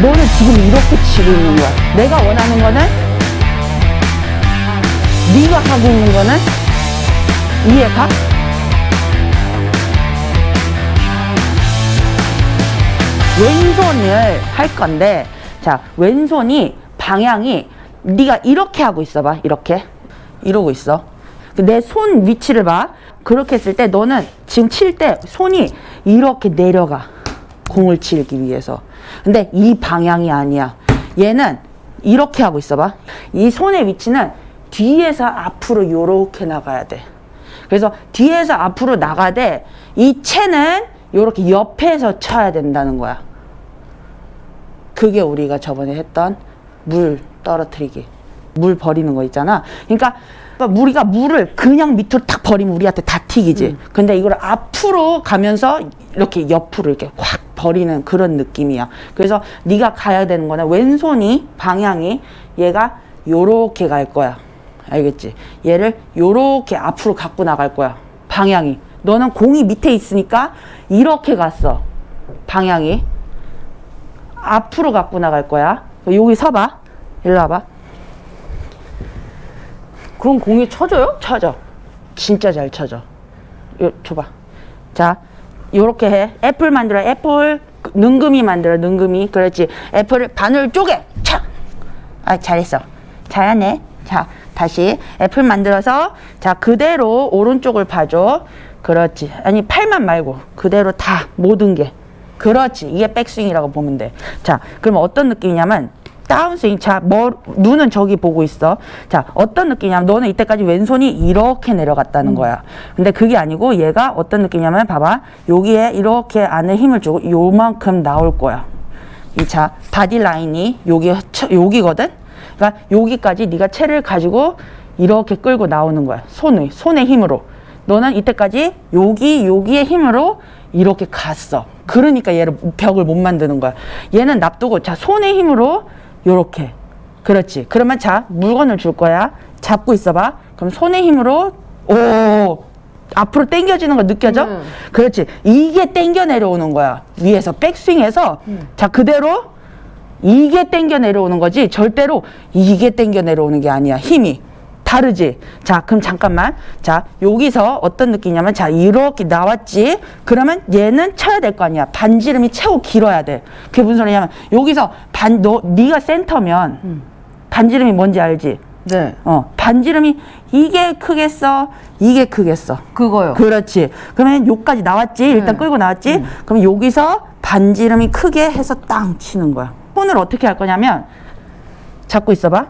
너는 지금 이렇게 치고 있는 거야. 내가 원하는 거는 네가 하고 있는 거는 이해가? 왼손을 할 건데 자 왼손이 방향이 네가 이렇게 하고 있어 봐 이렇게. 이러고 있어. 내 손 위치를 봐. 그렇게 했을 때 너는 지금 칠 때 손이 이렇게 내려가. 공을 치기 위해서 근데 이 방향이 아니야. 얘는 이렇게 하고 있어 봐 이 손의 위치는 뒤에서 앞으로 요렇게 나가야 돼. 그래서 뒤에서 앞으로 나가되 이 채는 요렇게 옆에서 쳐야 된다는 거야. 그게 우리가 저번에 했던 물 떨어뜨리기. 물 버리는 거 있잖아. 그러니까 우리가 물을 그냥 밑으로 탁 버리면 우리한테 다 튀기지. 근데 이걸 앞으로 가면서 이렇게 옆으로 이렇게 확 버리는 그런 느낌이야 그래서 네가 가야 되는 거는 왼손이 방향이 얘가 요렇게 갈 거야 알겠지 얘를 요렇게 앞으로 갖고 나갈 거야 방향이 너는 공이 밑에 있으니까 이렇게 갔어 방향이 앞으로 갖고 나갈 거야. 여기 서봐. 일로 와봐. 그럼 공이 쳐져요? 쳐져. 진짜 잘 쳐져. 요, 줘봐. 자, 요렇게 해. 애플 만들어. 애플. 능금이 만들어. 능금이. 그렇지. apple을 반을 쪼개. 차! 아, 잘했어. 잘하네. 자, 다시. 애플 만들어서. 자, 그대로 오른쪽을 봐줘. 그렇지. 아니, 팔만 말고. 그대로 다. 모든 게. 그렇지. 이게 백스윙이라고 보면 돼. 자, 그러면 어떤 느낌이냐면 다운스윙. 자, 뭐, 눈은 저기 보고 있어. 자, 어떤 느낌이냐면 너는 이때까지 왼손이 이렇게 내려갔다는 거야. 근데 그게 아니고 얘가 어떤 느낌이냐면 봐봐. 여기에 이렇게 안에 힘을 주고 요만큼 나올 거야. 이 자, body line이 여기, 여기거든? 그러니까 여기까지 네가 채를 가지고 이렇게 끌고 나오는 거야. 손의, 손의 힘으로. 너는 이때까지 여기, 여기의 힘으로 이렇게 갔어. 그러니까 얘를 벽을 못 만드는 거야. 얘는 납두고 자 손의 힘으로 요렇게 그렇지. 그러면 자 물건을 줄 거야. 잡고 있어봐. 그럼 손의 힘으로 오 앞으로 당겨지는 거 느껴져? 음. 그렇지. 이게 당겨 내려오는 거야. 위에서 백스윙해서 음. 자 그대로 이게 당겨 내려오는 거지 절대로 이게 당겨 내려오는 게 아니야. 힘이. 다르지? 자, 그럼 잠깐만. 자, 여기서 어떤 느낌이냐면, 자, 이렇게 나왔지? 그러면 얘는 쳐야 될 거 아니야. 반지름이 최고 길어야 돼. 그게 무슨 소리냐면, 여기서 반, 너, 네가 센터면, 음. 반지름이 뭔지 알지? 네. 어, 반지름이 이게 크겠어? 이게 크겠어? 그거요. 그렇지. 그러면 요까지 나왔지? 일단 네. 끌고 나왔지? 그럼 여기서 반지름이 크게 해서 땅 치는 거야. 손을 어떻게 할 거냐면, 잡고 있어봐.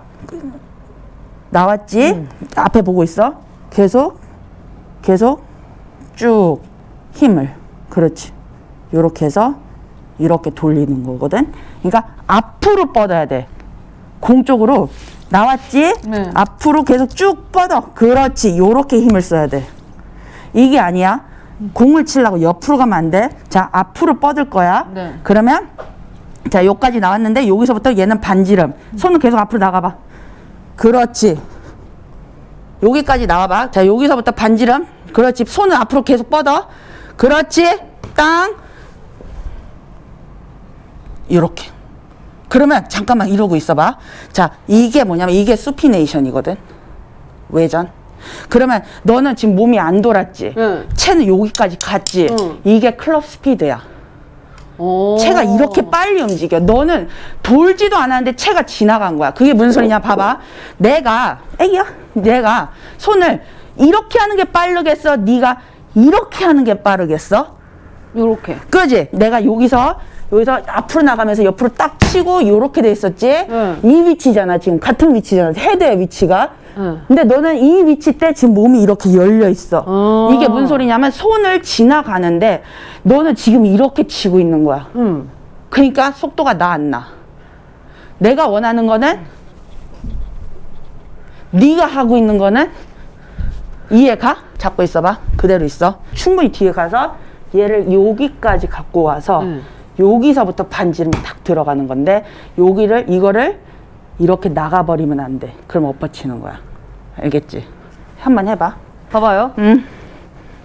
나왔지? 앞에 보고 있어. 계속, 계속 쭉 힘을. 그렇지. 요렇게 해서 이렇게 돌리는 거거든. 그러니까 앞으로 뻗어야 돼. 공 쪽으로 나왔지? 네. 앞으로 계속 쭉 뻗어. 그렇지. 요렇게 힘을 써야 돼. 이게 아니야. 공을 치려고 옆으로 가면 안 돼. 자, 앞으로 뻗을 거야. 네. 그러면 자, 여기까지 나왔는데 여기서부터 얘는 반지름. 손은 계속 앞으로 나가 봐. 그렇지. 여기까지 나와봐. 자, 여기서부터 반지름. 그렇지. 손을 앞으로 계속 뻗어. 그렇지. 땅. 이렇게. 그러면 잠깐만 이러고 있어봐. 자, 이게 뭐냐면 이게 수피네이션이거든. 외전. 그러면 너는 지금 몸이 안 돌았지. 응. 채는 여기까지 갔지. 응. 이게 클럽 스피드야. 오. 채가 이렇게 빨리 움직여. 너는 돌지도 않았는데 채가 지나간 거야. 그게 무슨 소리냐? 봐봐. 내가 애기야. 내가 손을 이렇게 하는 게 빠르겠어? 네가 이렇게 하는 게 빠르겠어? 요렇게. 그지? 내가 여기서 여기서 앞으로 나가면서 옆으로 딱 치고 요렇게 돼 있었지? 응. 이 위치잖아. 지금 같은 위치잖아. 헤드의 위치가. 응. 근데 너는 이 위치 때 지금 몸이 이렇게 열려 있어. 어. 이게 무슨 소리냐면 손을 지나가는데 너는 지금 이렇게 치고 있는 거야. 응. 그러니까 속도가 나 안 나. 내가 원하는 거는 네가 하고 있는 거는 이해 가? 잡고 있어봐. 그대로 있어. 충분히 뒤에 가서 얘를 여기까지 갖고 와서 음. 여기서부터 반지름이 탁 들어가는 건데 여기를 이거를 이렇게 나가버리면 안 돼. 그럼 엎어치는 거야. 알겠지? 한번 해봐. 봐봐요. 응.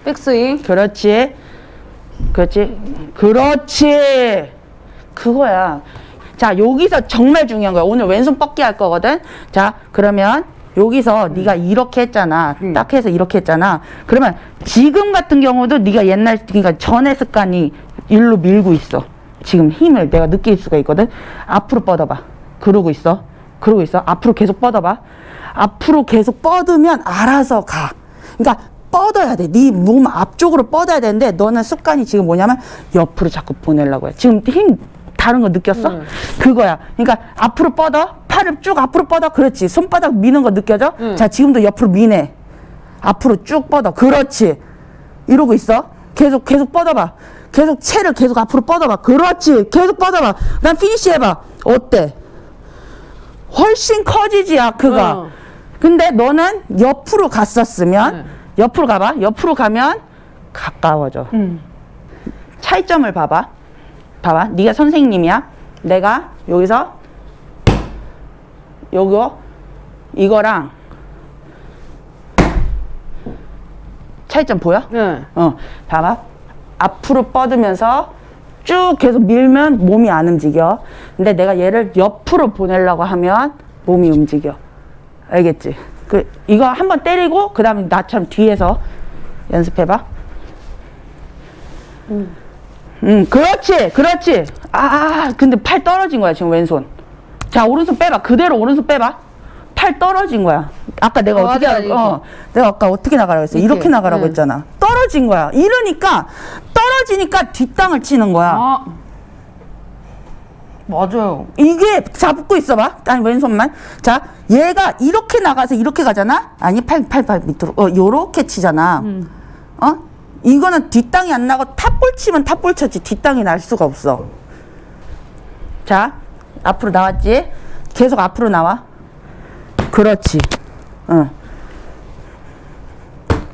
백스윙. 그렇지. 그렇지. 그렇지. 그거야. 자, 여기서 정말 중요한 거야. 오늘 왼손 뻗기 할 거거든. 자, 그러면 여기서 네가 이렇게 했잖아. 딱 해서 이렇게 했잖아. 그러면 지금 같은 경우도 네가 옛날 그러니까 전의 습관이 일로 밀고 있어. 지금 힘을 내가 느낄 수가 있거든. 앞으로 뻗어봐. 그러고 있어. 그러고 있어. 앞으로 계속 뻗어봐. 앞으로 계속 뻗으면 알아서 가. 그러니까 뻗어야 돼. 네 몸 앞쪽으로 뻗어야 되는데 너는 습관이 지금 뭐냐면 옆으로 자꾸 보내려고 해. 지금 힘 다른 거 느꼈어? 네. 그거야. 그러니까 앞으로 뻗어. 팔을 쭉 앞으로 뻗어. 그렇지. 손바닥 미는 거 느껴져? 자, 지금도 옆으로 미네. 앞으로 쭉 뻗어. 그렇지. 이러고 있어. 계속 계속 뻗어봐. 계속 채를 계속 앞으로 뻗어봐. 그렇지. 계속 뻗어봐. 난 피니시 해봐. 어때? 훨씬 커지지 아크가. 어. 근데 너는 옆으로 갔었으면 네. 옆으로 가봐. 옆으로 가면 가까워져. 음. 차이점을 봐봐. 봐봐. 네가 선생님이야. 내가 여기서 요거 이거랑 차이점 보여? 네. 어, 봐봐. 앞으로 뻗으면서 쭉 계속 밀면 몸이 안 움직여. 근데 내가 얘를 옆으로 보내려고 하면 몸이 움직여. 알겠지? 그 이거 한번 때리고 그 다음에 나처럼 뒤에서 연습해봐. 음, 그렇지, 그렇지. 아, 근데 팔 떨어진 거야 지금 왼손. 자, 오른손 빼봐. 그대로 오른손 빼봐. 팔 떨어진 거야. 아까 내가 어, 어, 떻게. 어, 내가 아까 어떻게 나가라고 했어? 이렇게. 이렇게 나가라고 네. 했잖아. 떨어진 거야. 이러니까 떨어지니까 뒷땅을 치는 거야. 아. 맞아요. 이게 잡고 있어봐. 아니 왼손만. 자, 얘가 이렇게 나가서 이렇게 가잖아. 아니 팔 팔 팔 밑으로. 어, 요렇게 치잖아. 음. 어? 이거는 뒷땅이 안 나고 탑볼 치면 탑볼 쳤지 뒷땅이 날 수가 없어. 자, 앞으로 나왔지? 계속 앞으로 나와. 그렇지. 어.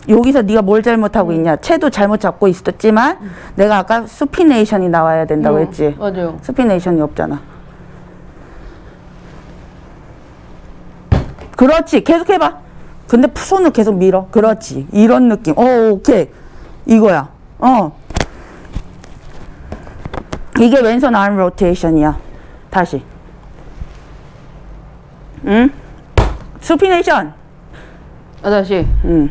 여기서 네가 뭘 잘못하고 있냐? 채도 잘못 잡고 있었지만 내가 아까 supination이 나와야 된다고 음, 했지. 맞아요. supination이 없잖아. 그렇지. 계속 해봐. 근데 손을 계속 밀어. 그렇지. 이런 느낌. 어, 오케이. 이거야. 어. 이게 왼손 arm rotation이야. 다시. 응? supination. 아, 다시. 응.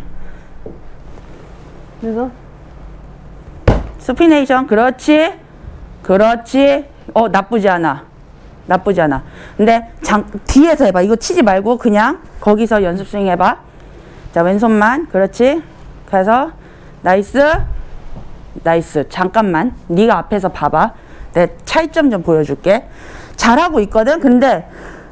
그래서? supination? 그렇지. 그렇지. 어 나쁘지 않아. 나쁘지 않아. 근데 장, 뒤에서 해봐. 이거 치지 말고 그냥 거기서 연습 스윙 해봐. 자 왼손만. 그렇지. 가서 Nice. Nice. 잠깐만. 네가 앞에서 봐봐. 내 차이점 좀 보여줄게. 잘하고 있거든. 근데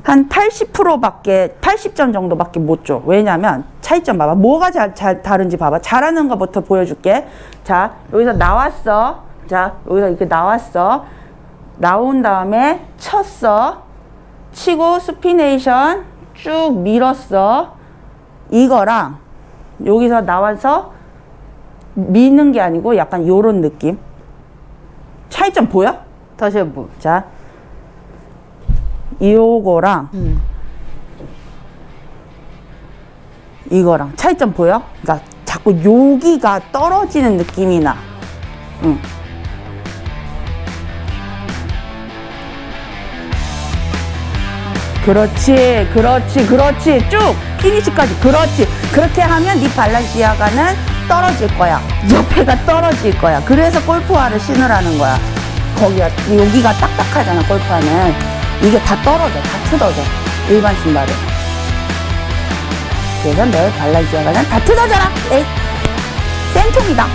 한 80%밖에 80점 정도밖에 못 줘. 왜냐면 차이점 봐봐. 뭐가 잘, 잘 다른지 봐봐. 잘하는 것부터 보여줄게. 자, 여기서 나왔어. 자, 여기서 이렇게 나왔어. 나온 다음에 쳤어. 치고 supination 쭉 밀었어. 이거랑 여기서 나와서 미는 게 아니고 약간 요런 느낌. 차이점 보여? 다시 한번. 자, 요거랑 음. 이거랑 차이점 보여? 그러니까 자꾸 여기가 떨어지는 느낌이 나. 응. 그렇지, 그렇지, 그렇지. 쭉 피니시까지. 그렇지. 그렇게 하면 네 발란시아가는 떨어질 거야. 옆에가 떨어질 거야. 그래서 골프화를 신으라는 거야. 거기가 여기가 딱딱하잖아. 골프화는 이게 다 떨어져, 다 뜯어져. 일반 신발은. 그래서 내 발란시아가는 다 뜯어져라. 에이, 생통이다.